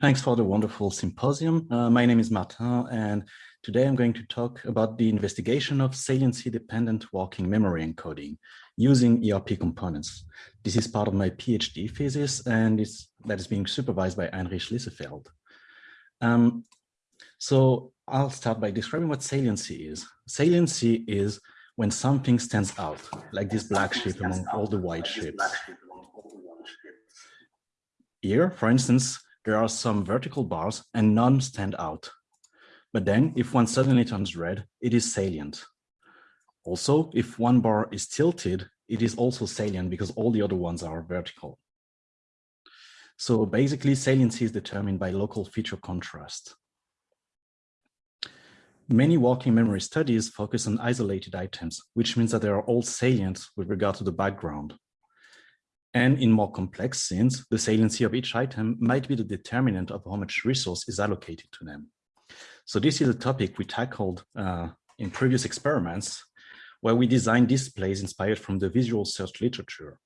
Thanks for the wonderful symposium. Uh, my name is Martin, and today I'm going to talk about the investigation of saliency-dependent working memory encoding using ERP components. This is part of my PhD thesis, and it's, that is being supervised by Heinrich Liesefeld. Um, so I'll start by describing what saliency is. Saliency is when something stands out, like this black shape among all the white shapes. Here, for instance, there are some vertical bars and none stand out. But then if one suddenly turns red, it is salient. Also, if one bar is tilted, it is also salient because all the other ones are vertical. So basically saliency is determined by local feature contrast. Many working memory studies focus on isolated items, which means that they are all salient with regard to the background. And in more complex scenes, the saliency of each item might be the determinant of how much resource is allocated to them. So this is a topic we tackled uh, in previous experiments where we designed displays inspired from the visual search literature.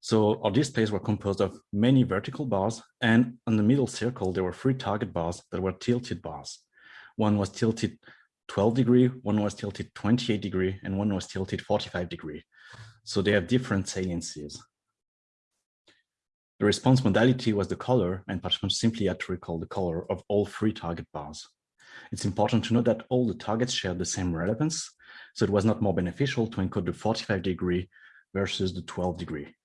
So our displays were composed of many vertical bars and on the middle circle, there were three target bars that were tilted bars. One was tilted 12 degree, one was tilted 28 degree, and one was tilted 45 degree. So they have different saliencies. The response modality was the color, and participants simply had to recall the color of all three target bars. It's important to note that all the targets shared the same relevance, so it was not more beneficial to encode the 45 degree versus the 12 degree.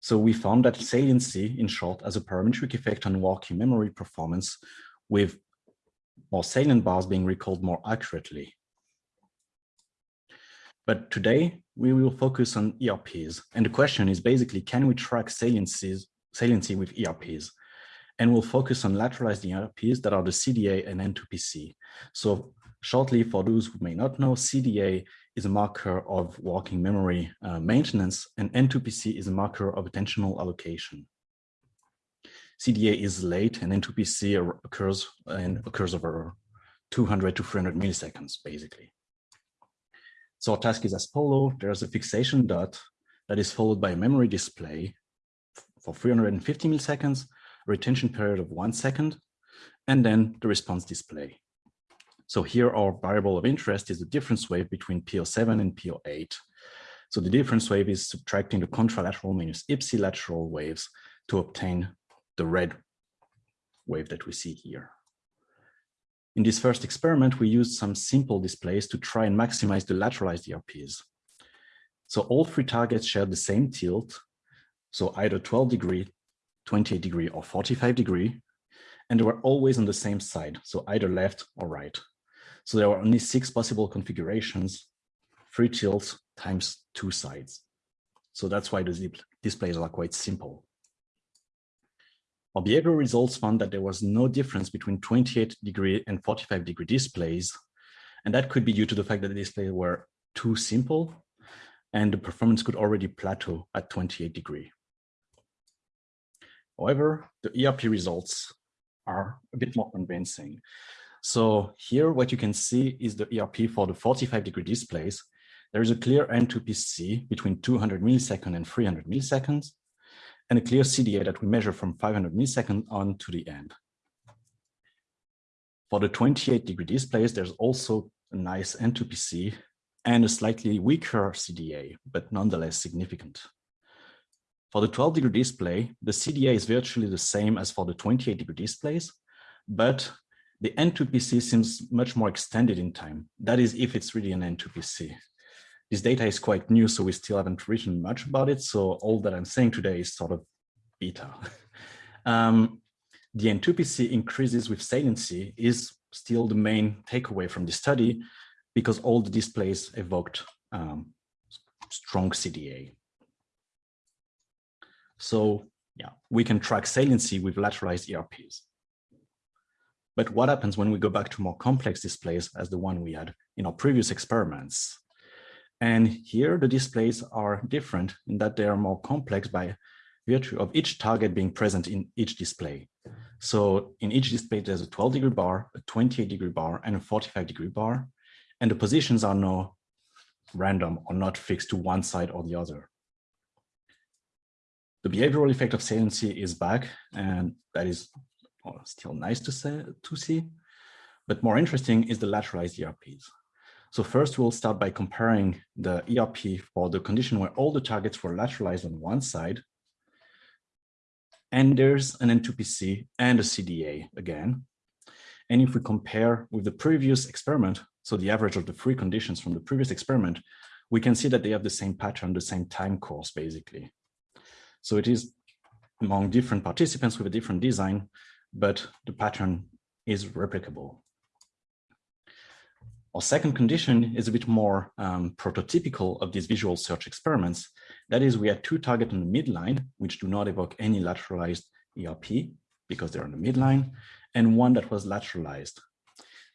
So we found that saliency, in short, has a parametric effect on working memory performance with more salient bars being recalled more accurately. But today we will focus on ERPs. And the question is basically, can we track saliencies, saliency with ERPs? And we'll focus on lateralized ERPs that are the CDA and N2PC. So shortly, for those who may not know, CDA is a marker of working memory uh, maintenance and N2PC is a marker of attentional allocation. CDA is late and N2PC occurs and occurs over 200 to 300 milliseconds, basically. So our task is as follows. There's a fixation dot that is followed by a memory display for 350 milliseconds, retention period of one second, and then the response display. So here our variable of interest is the difference wave between PO7 and PO8. So the difference wave is subtracting the contralateral minus ipsilateral waves to obtain the red wave that we see here. In this first experiment, we used some simple displays to try and maximize the lateralized ERPs. So all three targets shared the same tilt, so either 12 degree, 28 degree, or 45 degree, and they were always on the same side, so either left or right. So there were only six possible configurations, three tilts times two sides. So that's why the displays are quite simple. Our behavioral results found that there was no difference between 28 degree and 45 degree displays. And that could be due to the fact that the displays were too simple and the performance could already plateau at 28 degree. However, the ERP results are a bit more convincing. So here, what you can see is the ERP for the 45 degree displays. There is a clear N2PC between 200 milliseconds and 300 milliseconds and a clear CDA that we measure from 500 milliseconds on to the end. For the 28 degree displays, there's also a nice N2PC and a slightly weaker CDA, but nonetheless significant. For the 12 degree display, the CDA is virtually the same as for the 28 degree displays, but the N2PC seems much more extended in time. That is if it's really an N2PC. This data is quite new, so we still haven't written much about it. So all that I'm saying today is sort of beta. um, the N2PC increases with saliency is still the main takeaway from the study because all the displays evoked um, strong CDA. So yeah, we can track saliency with lateralized ERPs. But what happens when we go back to more complex displays as the one we had in our previous experiments? And here the displays are different in that they are more complex by virtue of each target being present in each display. So in each display, there's a 12 degree bar, a 28 degree bar, and a 45 degree bar. And the positions are no random or not fixed to one side or the other. The behavioral effect of saliency is back, and that is still nice to, say, to see. But more interesting is the lateralized ERPs. So first we'll start by comparing the ERP for the condition where all the targets were lateralized on one side. And there's an N2PC and a CDA again. And if we compare with the previous experiment, so the average of the three conditions from the previous experiment, we can see that they have the same pattern, the same time course, basically. So it is among different participants with a different design, but the pattern is replicable. Our second condition is a bit more um, prototypical of these visual search experiments. That is, we had two targets on the midline, which do not evoke any lateralized ERP because they're on the midline, and one that was lateralized.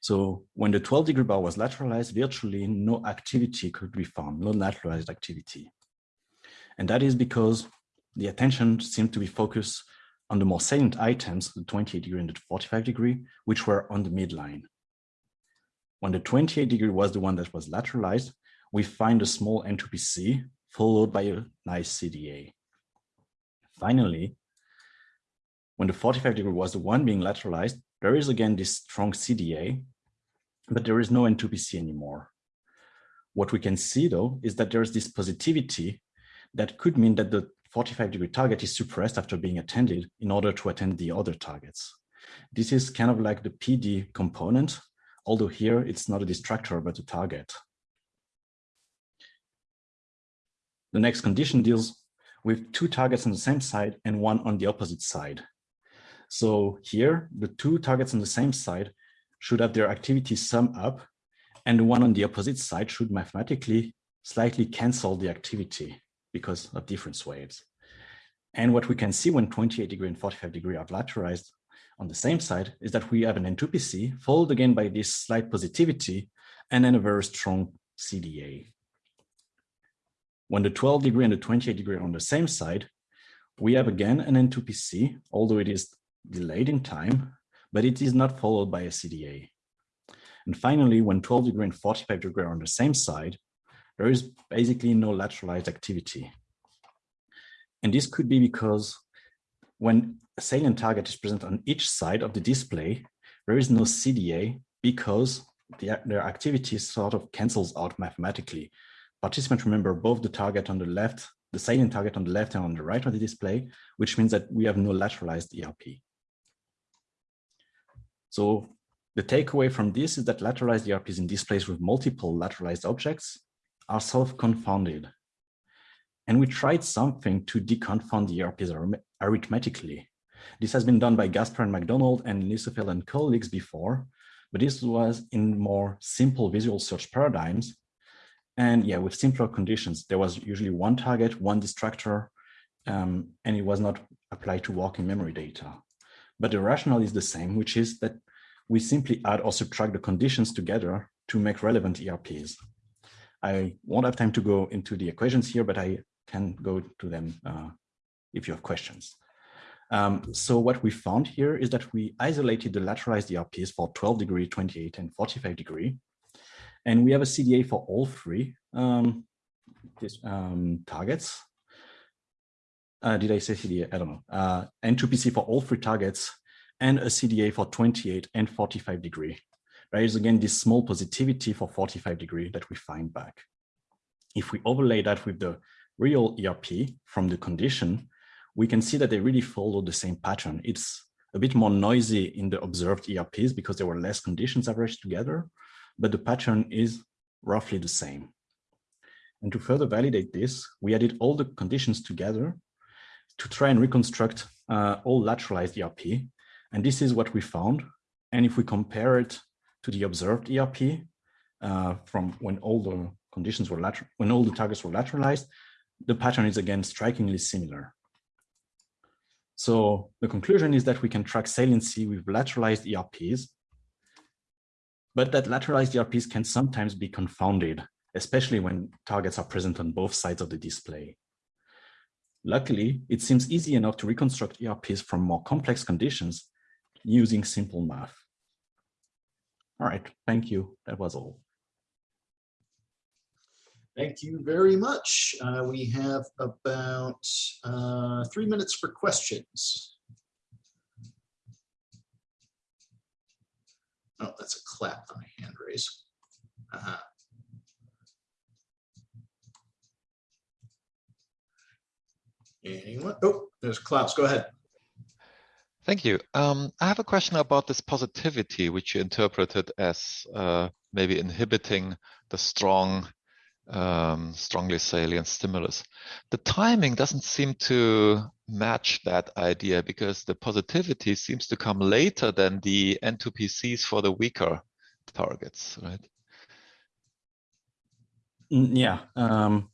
So when the 12 degree bar was lateralized, virtually no activity could be found, no lateralized activity. And that is because the attention seemed to be focused on the more salient items, the 28 degree and the 45 degree, which were on the midline. When the 28 degree was the one that was lateralized, we find a small N2PC followed by a nice CDA. Finally, when the 45 degree was the one being lateralized, there is again this strong CDA, but there is no N2PC anymore. What we can see though is that there is this positivity that could mean that the 45 degree target is suppressed after being attended in order to attend the other targets. This is kind of like the PD component although here it's not a distractor, but a target. The next condition deals with two targets on the same side and one on the opposite side. So here, the two targets on the same side should have their activity sum up, and the one on the opposite side should mathematically slightly cancel the activity because of difference waves. And what we can see when 28 degree and 45 degree are lateralized on the same side is that we have an N2PC followed again by this slight positivity and then a very strong CDA. When the 12 degree and the 28 degree are on the same side, we have again an N2PC, although it is delayed in time, but it is not followed by a CDA. And finally, when 12 degree and 45 degree are on the same side, there is basically no lateralized activity. And this could be because when a salient target is present on each side of the display, there is no CDA because the, their activity sort of cancels out mathematically. Participants remember both the target on the left, the salient target on the left and on the right of the display, which means that we have no lateralized ERP. So the takeaway from this is that lateralized ERPs in displays with multiple lateralized objects are self-confounded. And we tried something to deconfound the ERPs arithmetically. This has been done by Gaspar and McDonald and Liesefeld and colleagues before, but this was in more simple visual search paradigms. And yeah, with simpler conditions, there was usually one target, one distractor, um, and it was not applied to working memory data. But the rationale is the same, which is that we simply add or subtract the conditions together to make relevant ERPs. I won't have time to go into the equations here, but I can go to them uh, if you have questions. Um, so what we found here is that we isolated the lateralized ERPs for 12 degree, 28 and 45 degree. And we have a CDA for all three um, this, um, targets. Uh, did I say CDA? I don't know. Uh, N2PC for all three targets and a CDA for 28 and 45 degree. There is again this small positivity for 45 degree that we find back. If we overlay that with the real ERP from the condition, we can see that they really follow the same pattern. It's a bit more noisy in the observed ERPs because there were less conditions averaged together, but the pattern is roughly the same. And to further validate this, we added all the conditions together to try and reconstruct uh, all lateralized ERP. And this is what we found. And if we compare it to the observed ERP uh, from when all the conditions were lateral, when all the targets were lateralized, the pattern is again strikingly similar. So the conclusion is that we can track saliency with lateralized ERPs, but that lateralized ERPs can sometimes be confounded, especially when targets are present on both sides of the display. Luckily, it seems easy enough to reconstruct ERPs from more complex conditions using simple math. All right, thank you. That was all. Thank you very much. Uh, we have about uh, three minutes for questions. Oh, that's a clap, not a hand raise. Uh-huh. Anyone? Oh, there's Klaus. Go ahead. Thank you. Um, I have a question about this positivity, which you interpreted as uh, maybe inhibiting the strong, um, strongly salient stimulus. The timing doesn't seem to match that idea because the positivity seems to come later than the N2PCs for the weaker targets, right? Mm, Yeah, um,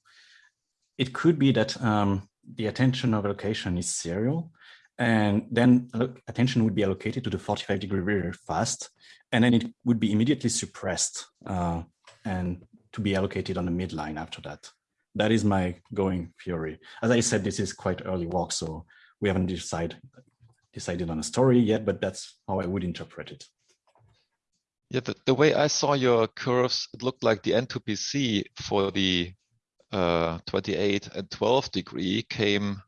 it could be that um, the attention of allocation is serial, and then attention would be allocated to the 45 degree very fast, and then it would be immediately suppressed uh, and to be allocated on the midline after that. That is my going theory. As I said, this is quite early work, so we haven't decided decided on a story yet, but that's how I would interpret it. Yeah, the, the way I saw your curves, it looked like the N2PC for the uh, 28 and 12 degree came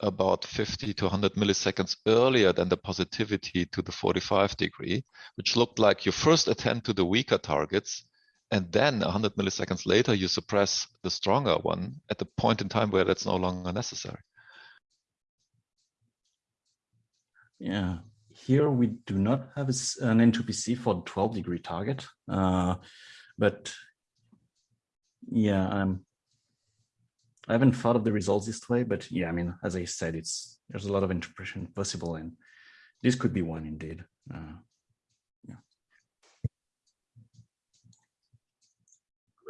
about 50 to 100 milliseconds earlier than the positivity to the 45 degree, which looked like you first attend to the weaker targets, and then 100 milliseconds later, you suppress the stronger one at the point in time where that's no longer necessary. Yeah, here we do not have an N2PC for the 12 degree target, uh, but yeah, I'm. I haven't thought of the results this way, but yeah, I mean, as I said, it's there's a lot of interpretation possible, and this could be one indeed. Uh,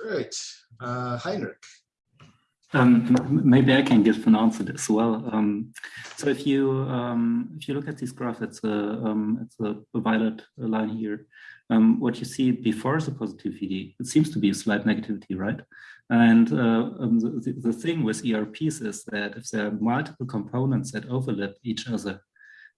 Great. Uh, Heinrich. Um, maybe I can give an answer as well. Um, so if you um, if you look at this graph, it's a um, it's a, a violet line here. Um, what you see before is the positivity, it seems to be a slight negativity, right? And uh, um, the, the- the thing with ERPs is that if there are multiple components that overlap each other,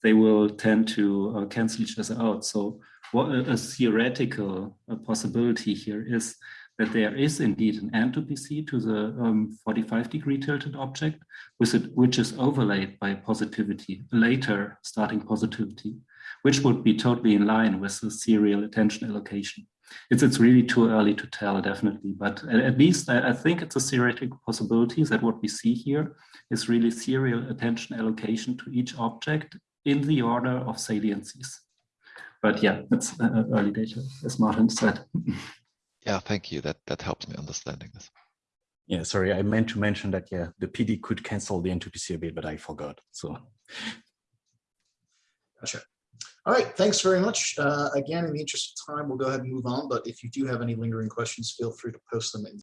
they will tend to uh, cancel each other out. So what a, a theoretical uh, possibility here is that there is indeed an N2PC to the um, 45 degree tilted object, it, which is overlaid by positivity, later starting positivity, which would be totally in line with the serial attention allocation. It's, it's really too early to tell, definitely, but at, at least I, I think it's a theoretical possibility that what we see here is really serial attention allocation to each object in the order of saliencies. But yeah, that's uh, early data, as Martin said. Yeah, thank you. That that helps me understanding this. yeah, sorry, I meant to mention that yeah, the PD could cancel the N2PC a bit, but I forgot. So Gotcha. All right, thanks very much. Uh, again, in the interest of time, we'll go ahead and move on, but if you do have any lingering questions, feel free to post them in